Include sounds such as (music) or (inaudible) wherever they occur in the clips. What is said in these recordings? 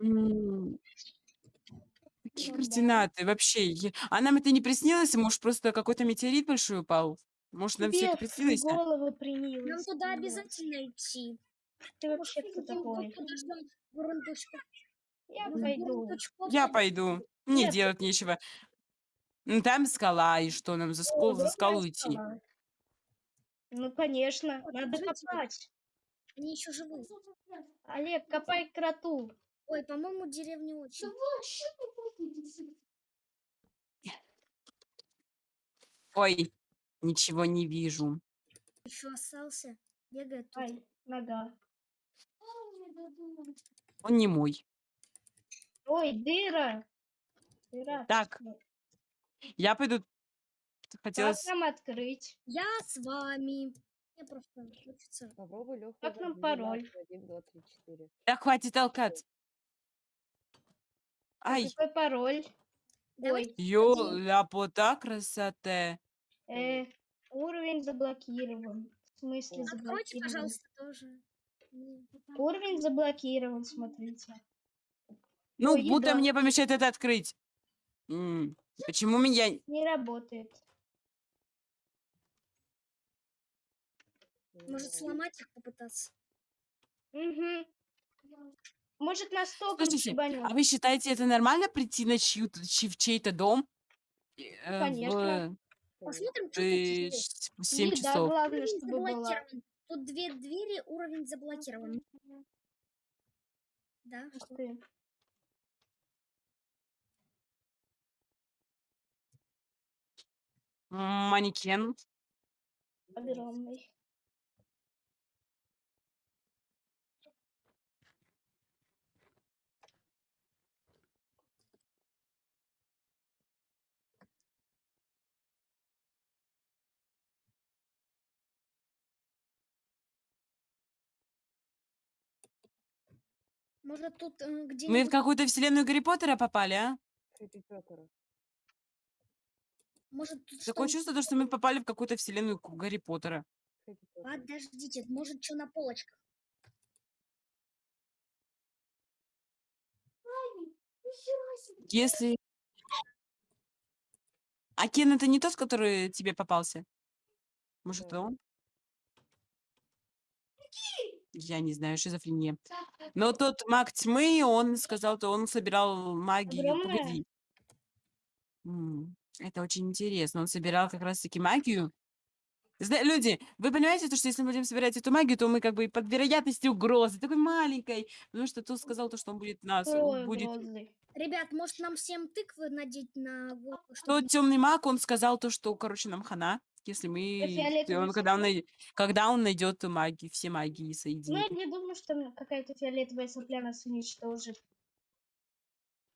М. Какие Ну да. координаты? Вообще, я а нам это не приснилось? Может, просто какой-то метеорит большой упал? Может, нам Тебе это в приснилось? голову Нам принилось, туда обязательно идти. Ты Может, вообще кто такой? тут подождем бурундучка. Я пойду. бурундучков Я пойду. Мне делать нечего. Ну, там скала, и что нам за скол за скалу идти? Ну, конечно, Вот, надо копать. Они еще живы. Олег, копай кроту. Ой, по-моему, деревни очень. Ой, ничего не вижу. Еще остался. Бегает тут. Ай, нога. Он не мой. Ой, дыра. Дыра. Так. Я пойду. Как Хотелось нам открыть? Я с вами. Мне просто хочется. Попробуй Лёху. Как нам пароль? 1, 2, 3, 4. Да хватит толкать. А Ай, какой пароль? Давайте Ой, ёляпота красота. э, уровень заблокирован. В смысле Откройте, Откройте, заблокирован? пожалуйста, тоже. М. Уровень заблокирован, смотрите. Ну, Ой, будто еда. мне помешает это открыть. М, Почему меня... Не работает. Может, сломать их попытаться? Угу. Может, нас током Слушайте, а вы считаете это нормально прийти на чью-то, чь- в чей-то дом? э, Конечно. Посмотрим, что В есть. ш- в 7 Еда, часов. главное, чтобы была. заблокирован. Тут две двери, уровень заблокирован. Да, что? ты. Манекен. Огромный. Может, тут э, Мы в какую-то вселенную Гарри Поттера попали, а? Может, тут Такое что... чувство, то, что мы попали в какую-то вселенную Гарри Поттера. Подождите, может, что на полочках? Если... А Кен это не тот, который тебе попался? Может, Да. он? Я не знаю, шизофрения. Но тот маг тьмы, он сказал, то он собирал магию. Погоди. М, Это очень интересно. Он собирал как раз-таки магию. Зна- люди, вы понимаете, то, что если мы будем собирать эту магию, то мы как бы под вероятностью угрозы, такой маленькой, потому что тут сказал, то, что он будет нас, Ой, будет угрозы. Ребят, может, нам всем тыквы надеть на голову? Тот темный маг, он сказал то, что, короче, нам хана, если мы, фиолетовый он, когда он, когда он найдет магию, все магии Ну, я соединит. не думаю, что какая-то фиолетовая сопля нас уничтожит.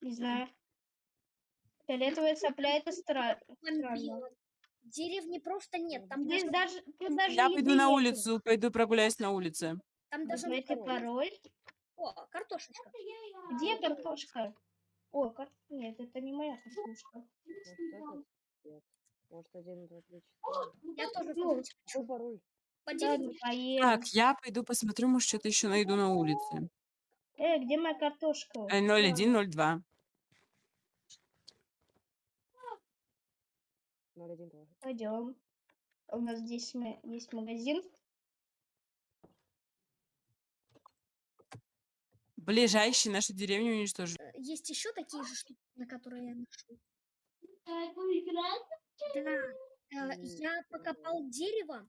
Не знаю. Фиолетовая сопля это стра- странно. Деревни просто нет. Там Здесь даже, тут даже Я пойду на улицу, пойду прогуляюсь на улице. там даже Знаете пароль? О, картошечка. Где картошка? О, кар... нет, это не моя картошка. Может. Может, 1, 2, 3, 4. Я тоже Ну, хочу. Какой пароль? По Ладно, деревне. поем. Так, я пойду посмотрю, может, что-то еще найду на улице. Э, где моя картошка? Э, 0102. 0, 1, 2. Пойдем. У нас здесь есть магазин. Ближайший нашу деревню уничтожить. Э, Есть еще такие же штуки, на которые я нашел. Да. э, Я покопал дерево.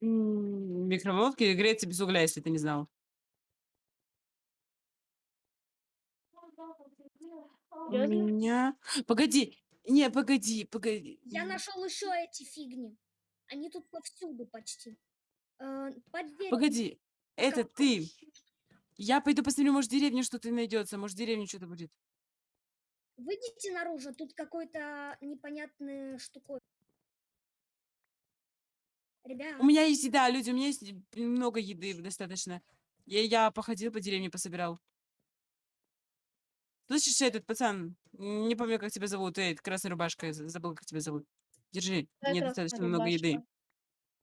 М, Микроволновки греется без угля, если ты не знал. У Серьезно? меня... Погоди, не, погоди, погоди. Я нашел еще эти фигни. Они тут повсюду почти. Э, Под деревом. Погоди, это ты. Я пойду посмотрю, может, в деревне что-то найдется, может, в деревне что-то будет. Выйдите наружу, тут какой-то непонятный штукой. Ребят, У меня есть еда, люди, у меня есть много еды достаточно. Я, я походил по деревне, пособирал. Слышишь, этот пацан, не помню, как тебя зовут, эй, красная рубашка, забыл, как тебя зовут. Держи, Какая мне достаточно много еды. рубашка?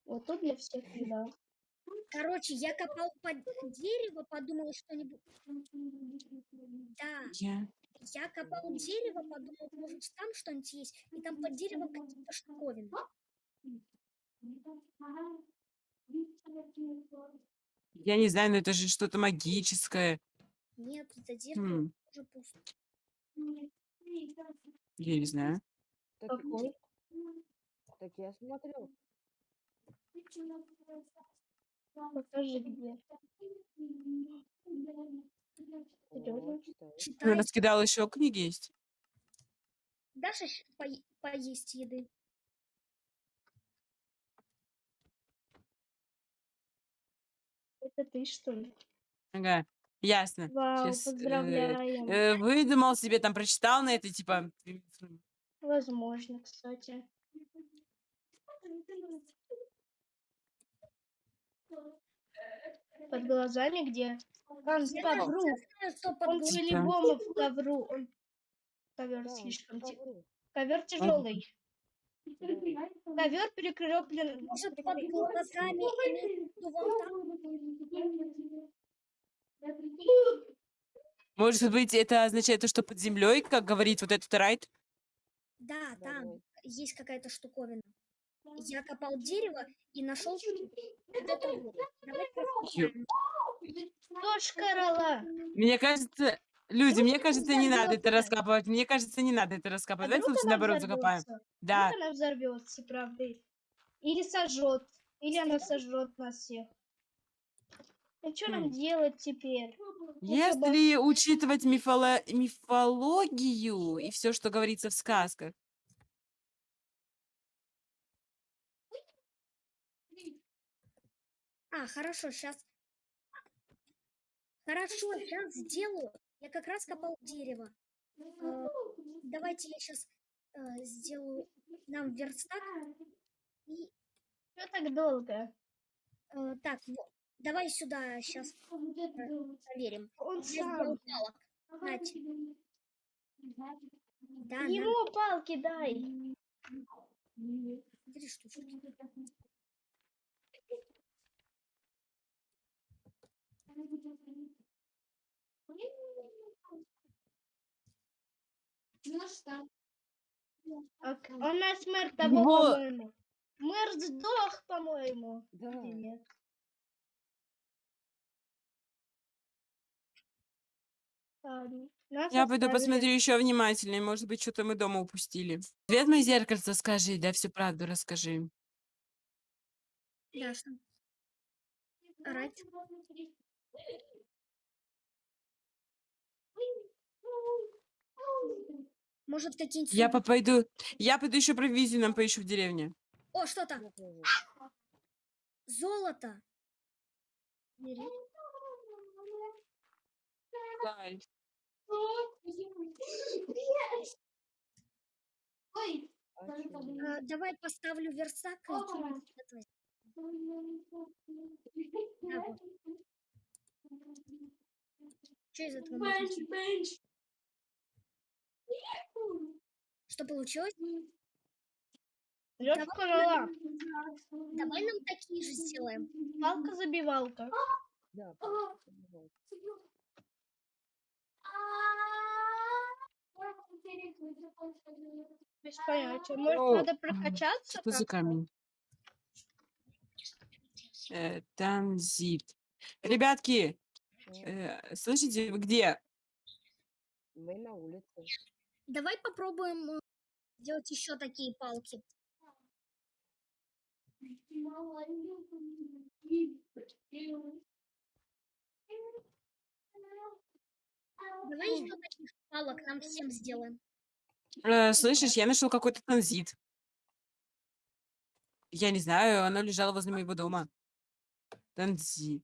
Вот тут для всех еда. Короче, я копал под дерево, подумал что-нибудь. Да, Я... я копал дерево, подумал, может там что-нибудь есть, и там под деревом какие-то штуковины. Я не знаю, но это же что-то магическое. Нет, это дерево Хм, уже пусто. я не знаю. Так, так я смотрю. Покажи где. Ты раскидал еще книги есть? Даша пое- поесть еды. Это ты что ли? Ага, ясно. Вау, Щас, э, поздравляем. Э, выдумал себе, там прочитал на это, типа... Возможно, кстати. Под глазами где? Он под даже ковру. Он по-любому в ковру. Он... Ковер Да, слишком ковру. Ковер тяжелый. Ковер перекреплен. Может, под глазами? Может быть, это означает то, что под землей, как говорит вот этот райт? Да, там есть какая-то штуковина. Я копал дерево и нашел вот это вот. Давай раскопаем. Кто шкарала? Мне кажется, люди, мне кажется, не надо это раскапывать. Мне кажется, не надо это А раскапывать. Давайте лучше наоборот закопаем. Да. Она взорвется, правда? Или сожжет. Или она сожжет нас всех. И что нам Хм. делать теперь? Если учитывать мифоло- мифологию и все, что говорится в сказках, А, хорошо, сейчас. Хорошо, сейчас сделаю. Я как раз копал дерево. Э, давайте я сейчас сделаю нам верстак. И Что так долго? э, так, вот. Давай сюда сейчас проверим. Он сам. палок. Да, Ему палки дай. три штучки. А к- У нас мэр того, Его- по-моему. Мэр сдох, по-моему. Да. Нет? Ладно. Нас я пойду оставили. посмотрю еще внимательнее. Может быть, что-то мы дома упустили. Свет мое зеркальце, скажи, да, всю правду расскажи. Орать. Может, какие-нибудь... Я сундуки? по- пойду, я пойду еще провизию нам поищу в деревне. О, что там? Золото. Бери. А чё? Э, давай поставлю вот. Что из этого? Что получилось? Я Давай. шкарала. Давай нам такие же сделаем. Палка-забивалка. Да, давай. Без понятия. Может, Ну, надо прокачаться? Что за камень? Э, Танзит. Ребятки, М, э, слышите, вы где? Мы на улице. Давай попробуем э, сделать еще такие палки. Давай еще таких палок нам всем сделаем. Э, слышишь, я нашел какой-то танзит. Я не знаю, оно лежало возле моего дома. Танзи.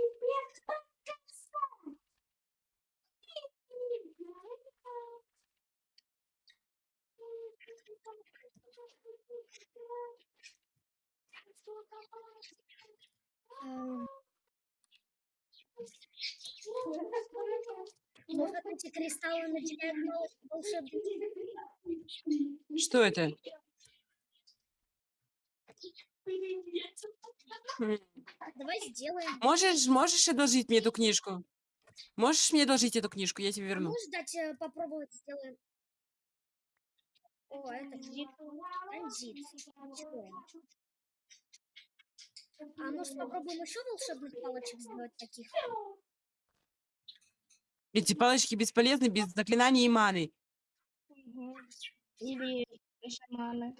Может, эти кристаллы наделяют палочку волшебных Что это? М. Давай сделаем. Можешь, можешь одолжить мне эту книжку? Можешь мне одолжить эту книжку? Я тебе А верну. можешь дать э, попробовать сделаем? О, это транзит. А может попробуем еще волшебных палочек сделать таких? Эти палочки бесполезны без заклинаний и маны. Или шаманы.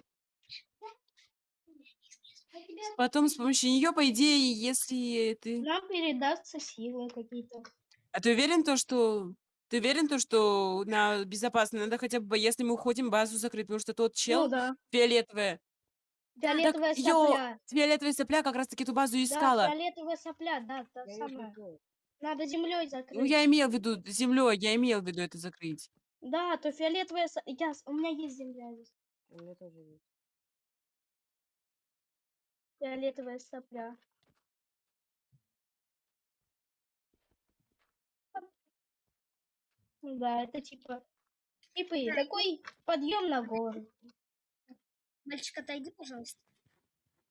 Потом с помощью нее, по идее, если ты... Нам передастся силы какие-то. А ты уверен то, что... Ты уверен то, что на безопасно? Надо хотя бы, если мы уходим, базу закрыть, потому что тот Ну чел да. фиолетовая. Фиолетовая её сопля. Фиолетовая сопля как раз-таки эту базу и Да, искала. фиолетовая сопля, да, та Я самая. Надо землей Ну, закрыть. я имел в виду землей, я имел в виду это закрыть. Да, то фиолетовая со- я... с- У меня есть земля здесь. У меня тоже есть. Фиолетовая сопля. Ну Да, это типа... Типа такой подъем на гору. Мальчик, отойди, пожалуйста.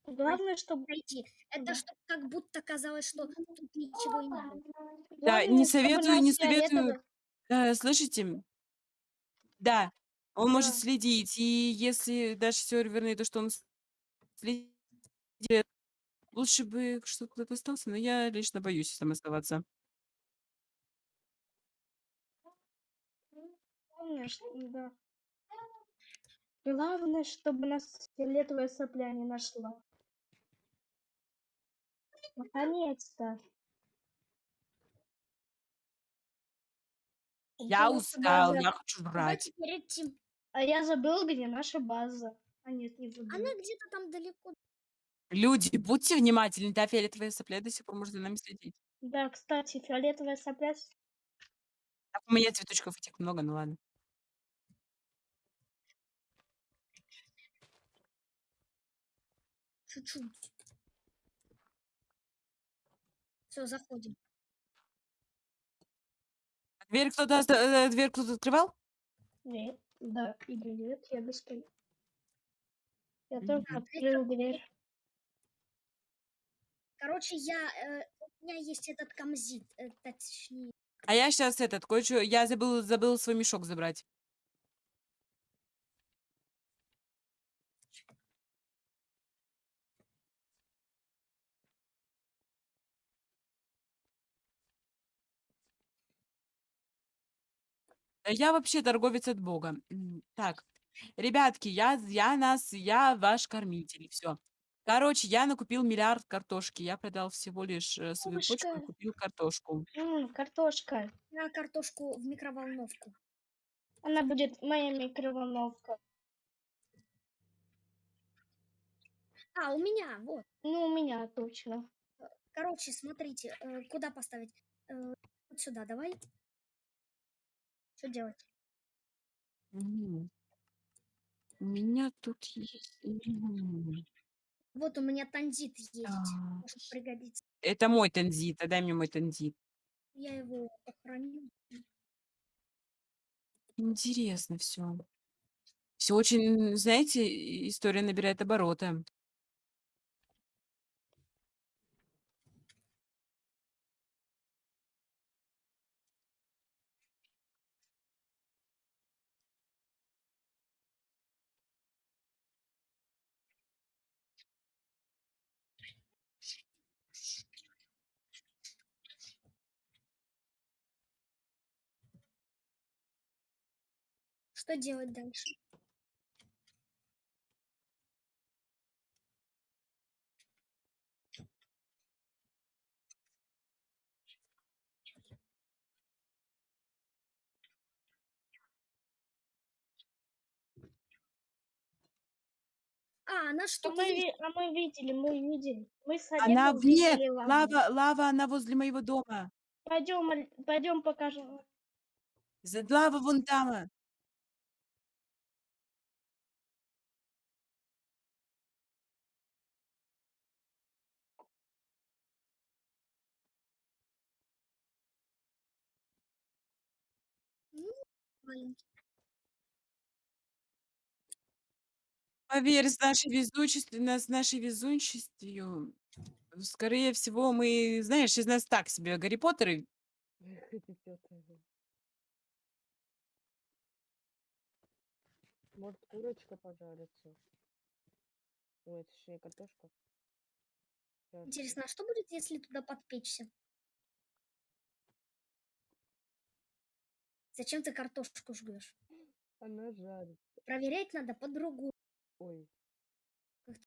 Главное, чтобы... Отойди. Это Да. чтоб как будто казалось, что тут ничего не было. Да, не советую, не советую. Э, слышите? Да, он может Да. следить, и если даже серверный, то что он следит, лучше бы что кто-то остался, но я лично боюсь там оставаться. Что- да. Главное, чтобы нас фиолетовая сопля не нашла. Наконец-то. Я устал, я хочу брать. перед тем. А я забыл, где наша база. А нет, не забыл. Она где-то там далеко. Люди, будьте внимательны, та фиолетовая сопля до сих пор может за нами следить. Да, кстати, фиолетовая сопля. Так, у меня цветочков этих много, ну ладно. Чуть-чуть. Все, заходим. А Дверь кто-то, оста- э, дверь кто-то открывал? Нет, да, или нет, я без Я Мгм. только открыл дверь. Короче, я, э, у меня есть этот камзит, э, точнее. А я сейчас этот, кое-что, я забыл, забыл свой мешок забрать. Я вообще торговец от Бога. М, Так, ребятки, я, я нас, я ваш кормитель, все. Короче, я накупил миллиард картошки. Я продал всего лишь э, свою почку и Бабушка. купил картошку. М, картошка. На картошку в микроволновку. Она будет моя микроволновка. А, у меня, вот. Ну, у меня точно. Короче, смотрите, э, куда поставить? Э, вот сюда, давай. Что делать? У меня тут есть... Вот у меня тандит есть. Может пригодится. Это мой тензит. Дай мне мой тензит. Я его похороню. Интересно все. Все очень, знаете, история набирает обороты. Что делать дальше? А, она А что-то мы, есть. а мы видели, мы видели. Мы с Она лаву. лава, лава, она возле моего дома. Пойдем, пойдем покажем. За- Лава вон там. Маленький. Поверь, с нашей везучестью, с нашей везунчестью, скорее всего, мы, знаешь, из нас так себе Гарри Поттеры. (laughs) Может, курочка пожарится? Ой, это же не картошка. Интересно, а что будет, если туда подпечься? Зачем ты картошку жгешь? Она жарится. Проверять надо по-другому. Ой,